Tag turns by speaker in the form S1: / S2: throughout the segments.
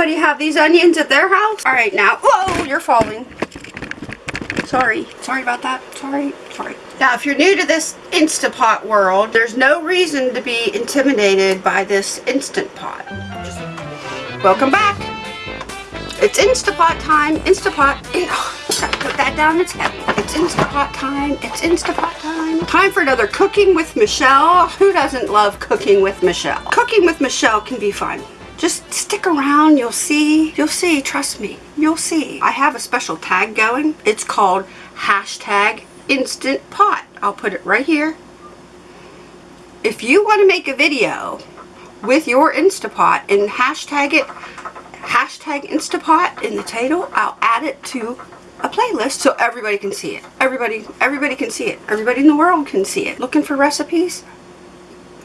S1: Anybody have these onions at their house? All right, now, whoa, you're falling. Sorry. Sorry about that. Sorry. Sorry. Now, if you're new to this Instapot world, there's no reason to be intimidated by this Instant Pot. Welcome back. It's Instapot time. Instapot. Put that down. It's heavy. It's Instapot time. It's Instapot time. Time for another Cooking with Michelle. Who doesn't love Cooking with Michelle? Cooking with Michelle can be fun. Just stick around, you'll see, you'll see, trust me, you'll see. I have a special tag going. It's called hashtag instant pot. I'll put it right here. If you want to make a video with your Instapot and hashtag it, hashtag Instapot in the title, I'll add it to a playlist so everybody can see it. Everybody, everybody can see it. Everybody in the world can see it. Looking for recipes?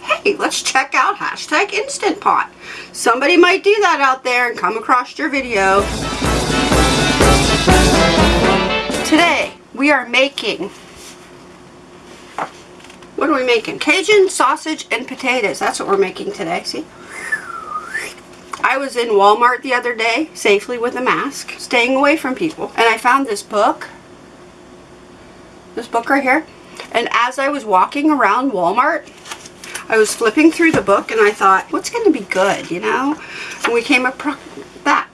S1: Hey, let's check out hashtag Instant Pot. Somebody might do that out there and come across your video. Today, we are making, what are we making? Cajun sausage and potatoes. That's what we're making today, see? I was in Walmart the other day, safely with a mask, staying away from people, and I found this book, this book right here, and as I was walking around Walmart, I was flipping through the book and I thought, what's going to be good, you know? And we came across that.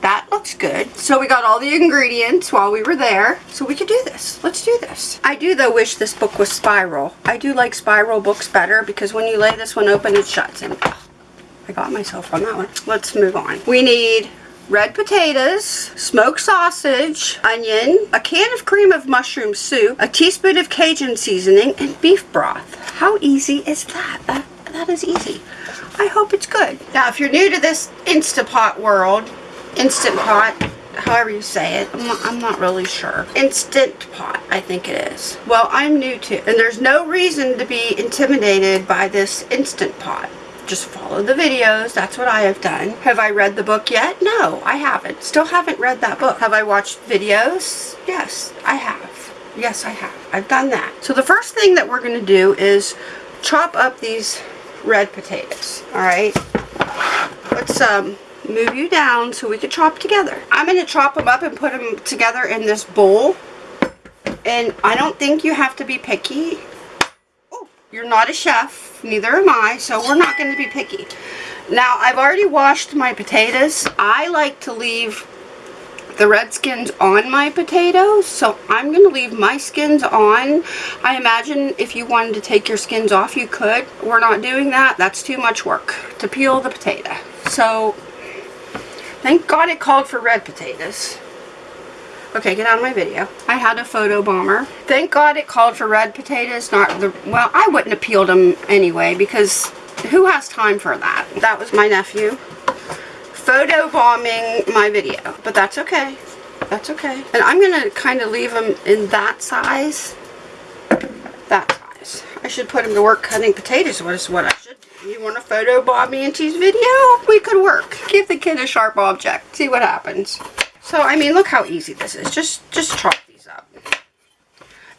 S1: That looks good. So we got all the ingredients while we were there. So we could do this. Let's do this. I do though wish this book was spiral. I do like spiral books better because when you lay this one open it shuts and I got myself on that one. Let's move on. We need red potatoes, smoked sausage, onion, a can of cream of mushroom soup, a teaspoon of Cajun seasoning, and beef broth. How easy is that? That, that is easy. I hope it's good. Now, if you're new to this Instapot world, Instant Pot, however you say it. I'm not, I'm not, really sure. Instant Pot, I think it is. Well, I'm new to and there's no reason to be intimidated by this Instant Pot just follow the videos. That's what I have done. Have I read the book yet? No, I haven't. Still haven't read that book. Have I watched videos? Yes, I have. Yes, I have. I've done that. So the first thing that we're going to do is chop up these red potatoes. All right. Let's um, move you down so we can chop together. I'm going to chop them up and put them together in this bowl. And I don't think you have to be picky. You're not a chef, neither am I, so we're not going to be picky. Now, I've already washed my potatoes. I like to leave the red skins on my potatoes, so I'm going to leave my skins on. I imagine if you wanted to take your skins off, you could. We're not doing that. That's too much work to peel the potato. So, thank God it called for red potatoes. Okay, get out of my video. I had a photo bomber. Thank God it called for red potatoes, not the... Well, I wouldn't have peeled them anyway because who has time for that? That was my nephew photo bombing my video. But that's okay. That's okay. And I'm going to kind of leave them in that size. That size. I should put him to work cutting potatoes. What is what I should do. You want to photo bomb me into his video? We could work. Give the kid a sharp object. See what happens. So, I mean, look how easy this is. Just, just chop these up.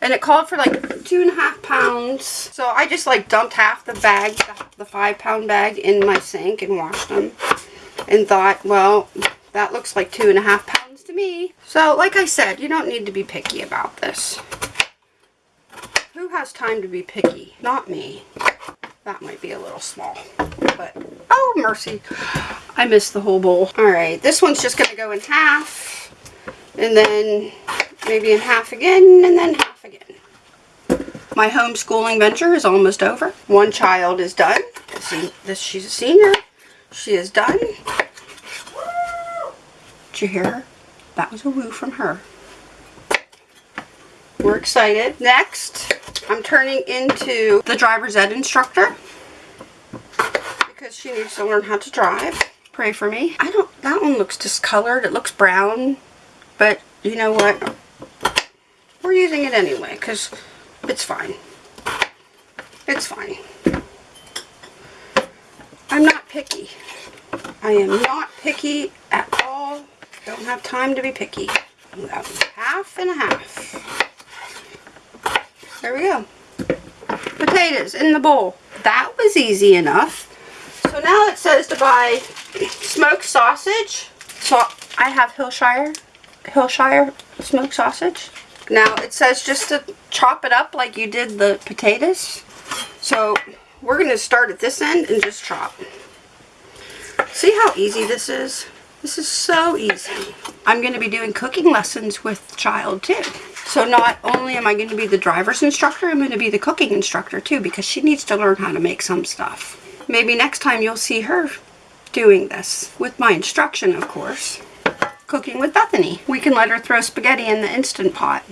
S1: And it called for like two and a half pounds. So I just like dumped half the bag, the five pound bag in my sink and washed them. And thought, well, that looks like two and a half pounds to me. So like I said, you don't need to be picky about this. Who has time to be picky? Not me. That might be a little small. But, oh mercy. I missed the whole bowl. Alright, this one's just to go in half. And then maybe in half again, and then half again. My homeschooling venture is almost over. One child is done. See, this, she's a senior. She is done. Did you hear her? That was a woo from her. We're excited. Next, I'm turning into the driver's ed instructor because she needs to learn how to drive. Pray for me. I don't, that one looks discolored. It looks brown, but you know what? We're using it anyway because it's fine. It's fine. I'm not picky. I am not picky at all. Don't have time to be picky. Half and a half. There we go. Potatoes in the bowl. That was easy enough. So now it says to buy smoked sausage. So I have Hillshire, Hillshire smoked sausage. Now it says just to chop it up like you did the potatoes. So we're going to start at this end and just chop. See how easy this is? This is so easy. I'm going to be doing cooking lessons with child too. So not only am I going to be the driver's instructor, I'm going to be the cooking instructor too because she needs to learn how to make some stuff. Maybe next time you'll see her doing this with my instruction, of course. Cooking with Bethany. We can let her throw spaghetti in the Instant Pot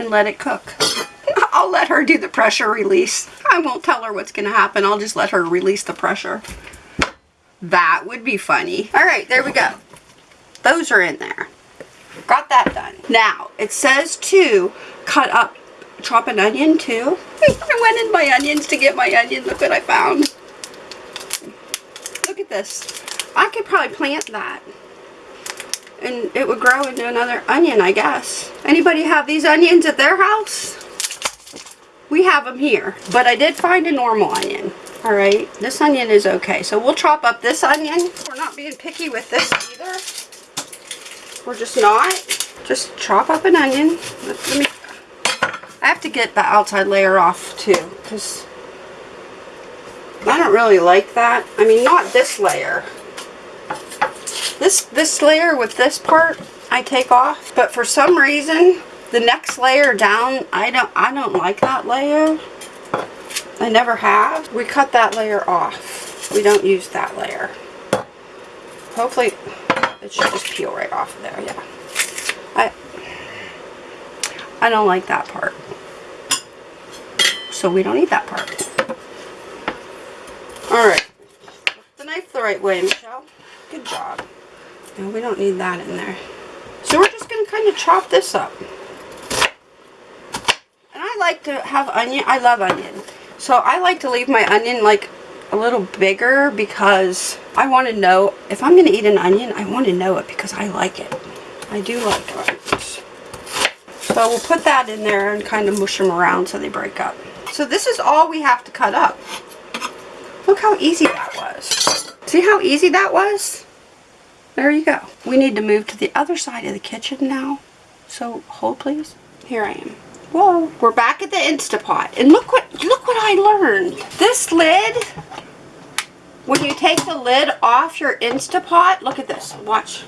S1: and let it cook. I'll let her do the pressure release. I won't tell her what's going to happen. I'll just let her release the pressure. That would be funny. All right, there we go. Those are in there. Got that done. Now, it says to cut up, chop an onion too. I went in my onions to get my onion. Look what I found. Look at this. I could probably plant that. And it would grow into another onion, I guess. Anybody have these onions at their house? We have them here. But I did find a normal onion. Alright, this onion is okay. So we'll chop up this onion. We're not being picky with this either. We're just not. Just chop up an onion. Let me, I have to get the outside layer off too. Because I don't really like that. I mean, not this layer. This, this layer with this part, I take off. But for some reason, the next layer down, I don't, I don't like that layer. I never have. We cut that layer off. We don't use that layer. Hopefully, it should just peel right off of there, yeah. I, I don't like that part. So we don't eat that part. Alright. The knife the right way, Michelle. Good job. No, we don't need that in there. So we're just going to kind of chop this up. And I like to have onion. I love onion. So I like to leave my onion like a little bigger because I want to know, if I'm going to eat an onion, I want to know it because I like it. I do like onions. So we'll put that in there and kind of mush them around so they break up. So this is all we have to cut up. Look how easy that was. See how easy that was? There you go. We need to move to the other side of the kitchen now. So hold please. Here I am. Whoa, we're back at the Instapot. And look what look what I learned. This lid, when you take the lid off your Instapot, look at this. Watch.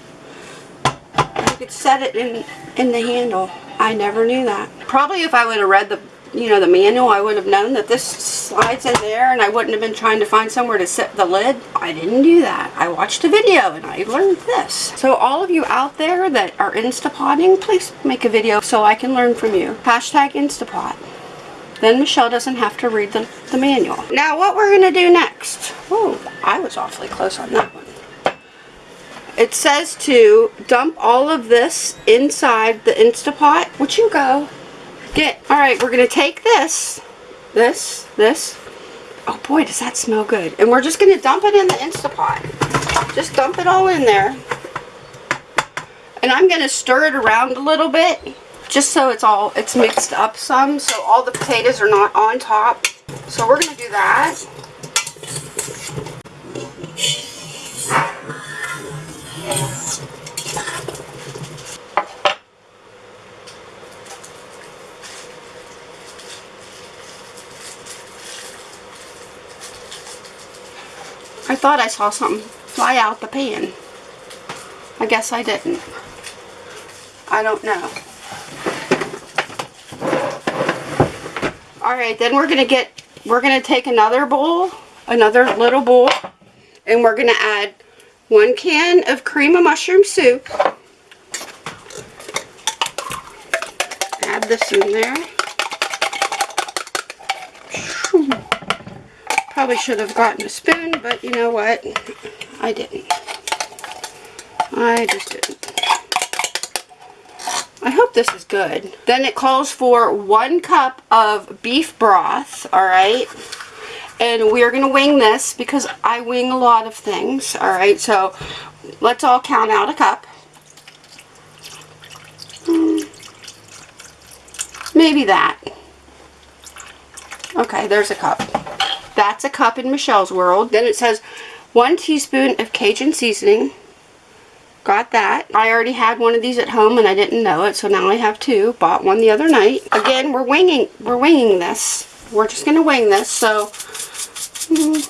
S1: You could set it in in the handle. I never knew that. Probably if I would have read the you know, the manual, I would have known that this slides in there and I wouldn't have been trying to find somewhere to set the lid. I didn't do that. I watched a video and I learned this. So all of you out there that are Instapotting, please make a video so I can learn from you. Hashtag Instapot. Then Michelle doesn't have to read the, the manual. Now what we're going to do next. Oh, I was awfully close on that one. It says to dump all of this inside the Instapot. Would you go? Get, all right, we're going to take this, this, this. Oh boy, does that smell good. And we're just going to dump it in the Instapot. Just dump it all in there. And I'm going to stir it around a little bit just so it's all, it's mixed up some so all the potatoes are not on top. So we're going to do that. I thought I saw something fly out the pan. I guess I didn't. I don't know. Alright, then we're going to get, we're to take another bowl, another little bowl, and we're going to add one can of cream of mushroom soup. Add this in there. Probably should have gotten a spoon, but you know what? I didn't. I just didn't. I hope this is good. Then it calls for one cup of beef broth, alright? And we're going to wing this because I wing a lot of things, alright? So let's all count out a cup. Hmm. Maybe that. Okay, there's a cup. That's a cup in Michelle's world. Then it says One teaspoon of Cajun seasoning. Got that. I already had one of these at home and I didn't know it, so now I have two. Bought one the other night. Again, we're winging we're winging this. We're just gonna wing this, so mm,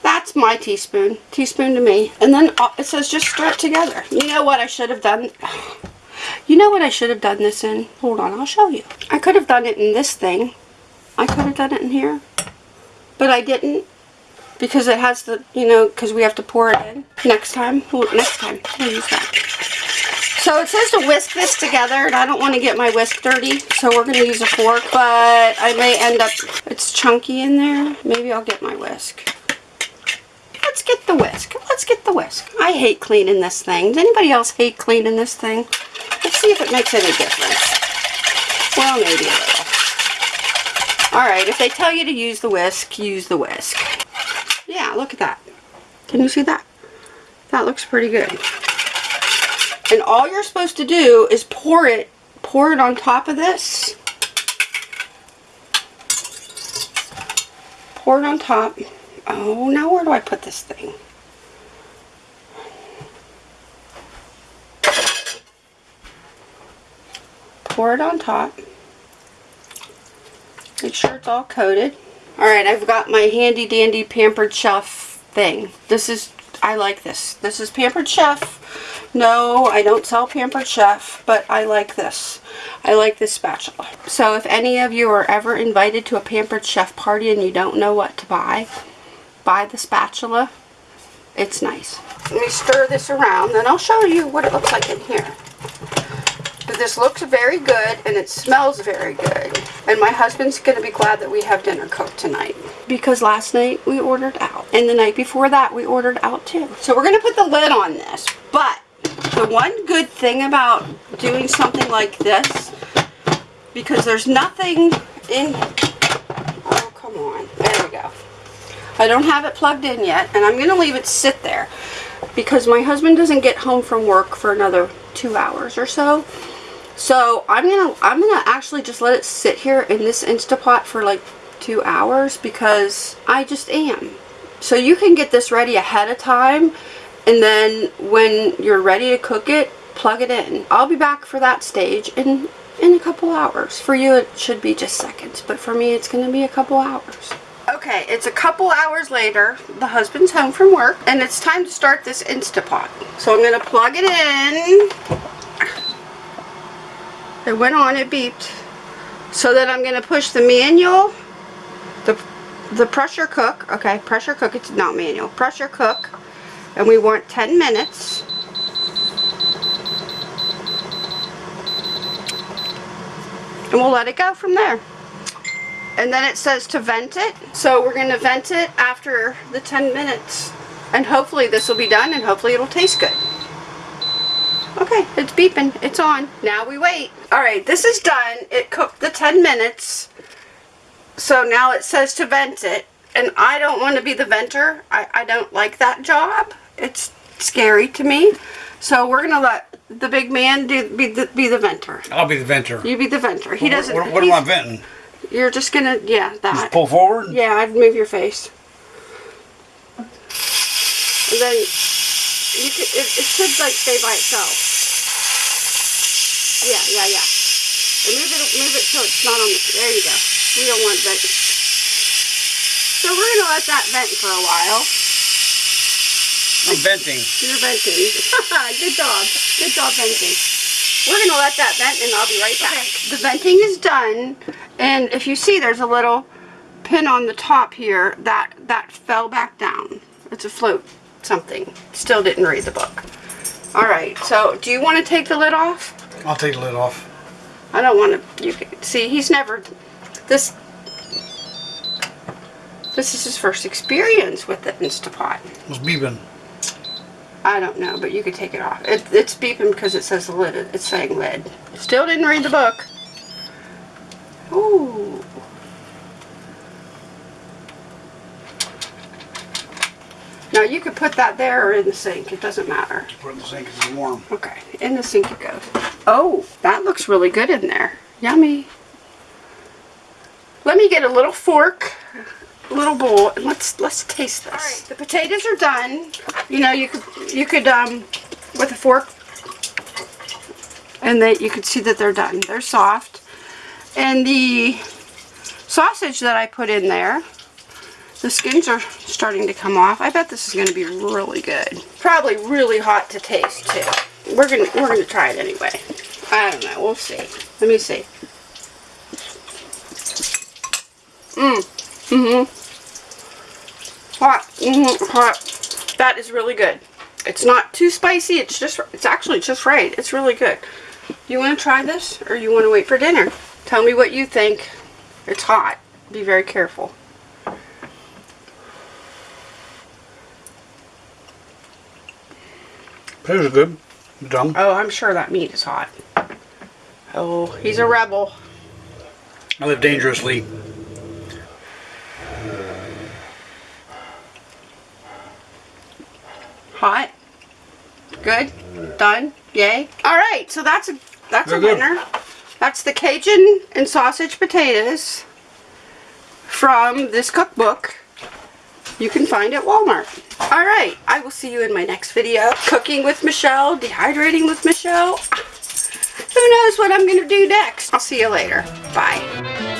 S1: that's my teaspoon. Teaspoon to me. And then uh, it says just stir it together. You know what I should have done? You know what I should have done this in? Hold on, I'll show you. I could have done it in this thing. I could have done it in here. But I didn't because it has the, you know, because we have to pour it in. Next time, well, next time, we'll use that. So it says to whisk this together, and I don't want to get my whisk dirty, so we're going to use a fork, but I may end up, it's chunky in there. Maybe I'll get my whisk. Let's get the whisk. Let's get the whisk. I hate cleaning this thing. Does anybody else hate cleaning this thing? Let's see if it makes any difference. Well, maybe a little. Alright, if they tell you to use the whisk, use the whisk. Yeah, look at that. Can you see that? That looks pretty good. And all you're supposed to do is pour it, pour it on top of this. Pour it on top. Oh, now where do I put this thing? Pour it on top. Make sure it's all coated. Alright, I've got my handy dandy Pampered Chef thing. This is, I like this. This is Pampered Chef. No, I don't sell Pampered Chef, but I like this. I like this spatula. So if any of you are ever invited to a Pampered Chef party and you don't know what to buy, buy the spatula. It's nice. Let me stir this around, then I'll show you what it looks like in here. This looks very good and it smells very good. And my husband's going to be glad that we have dinner cooked tonight. Because last night we ordered out. And the night before that we ordered out too. So we're going to put the lid on this. But the one good thing about doing something like this, because there's nothing in... Oh, come on. There we go. I don't have it plugged in yet. And I'm going to leave it sit there. Because my husband doesn't get home from work for another two hours or so. So I'm gonna I'm gonna actually just let it sit here in this Instapot for like two hours because I just am. So you can get this ready ahead of time and then when you're ready to cook it, plug it in. I'll be back for that stage in in a couple hours. For you it should be just seconds, but for me it's gonna be a couple hours. Okay, it's a couple hours later. The husband's home from work and it's time to start this Instapot. So I'm gonna plug it in it went on, it beeped. So then I'm going to push the manual, the, the pressure cook, okay, pressure cook, it's not manual, pressure cook, and we want 10 minutes. And we'll let it go from there. And then it says to vent it. So we're going to vent it after the 10 minutes. And hopefully this will be done and hopefully it'll taste good. Okay, it's beeping. It's on. Now we wait. Alright, this is done. It cooked the 10 minutes. So now it says to vent it. And I don't want to be the venter. I, I don't like that job. It's scary to me. So we're going to let the big man do be the, be the venter.
S2: I'll be the venter.
S1: You be the venter. He doesn't...
S2: What, what am I venting?
S1: You're just going to... Yeah, that.
S2: Just pull forward?
S1: Yeah, I'd move your face. And then you could, it, it should like stay by itself. Yeah, yeah, yeah. And move it, move it so it's not on the, there you go. We don't want vent. So we're going to let that vent for a while.
S2: I'm venting.
S1: You're venting. Good job. Good job venting. We're going to let that vent and I'll be right back. Okay. The venting is done. And if you see, there's a little pin on the top here that, that fell back down. It's a float something. Still didn't read the book. Alright, so do you want to take the lid off?
S2: I'll take the lid off.
S1: I don't want to, you can, see, he's never, this, this is his first experience with the Instapot.
S2: It's beeping.
S1: I don't know, but you could take it off. It, it's beeping because it says the lid, it's saying lid. Still didn't read the book. Ooh. Now you could put that there or in the sink. It doesn't matter.
S2: Put it in the sink it's warm.
S1: Okay, in the sink it goes. Oh, that looks really good in there. Yummy. Let me get a little fork little bowl and let's let's taste this. All right, the potatoes are done. You know, you could you could um with a fork and that you could see that they're done. They're soft. And the sausage that I put in there, the skins are starting to come off. I bet this is going to be really good. Probably really hot to taste too. We're gonna we're gonna try it anyway. I don't know. We'll see. Let me see. Mmm. Mm-hmm. Hot. Mm-hmm. Hot. That is really good. It's not too spicy. It's just, it's actually just right. It's really good. You want to try this or you want to wait for dinner? Tell me what you think. It's hot. Be very careful.
S2: Are good. Done.
S1: Oh, I'm sure that meat is hot. Oh, he's a rebel.
S2: I live dangerously.
S1: Hot. Good. Done. Yay. All right. So that's a that's a
S2: They're good.
S1: winner. That's the Cajun and sausage potatoes from this cookbook. You can find it at Walmart. All right. I will see you in my next video. Cooking with Michelle. Dehydrating with Michelle. Who knows what I'm going to do next? I'll see you later. Bye.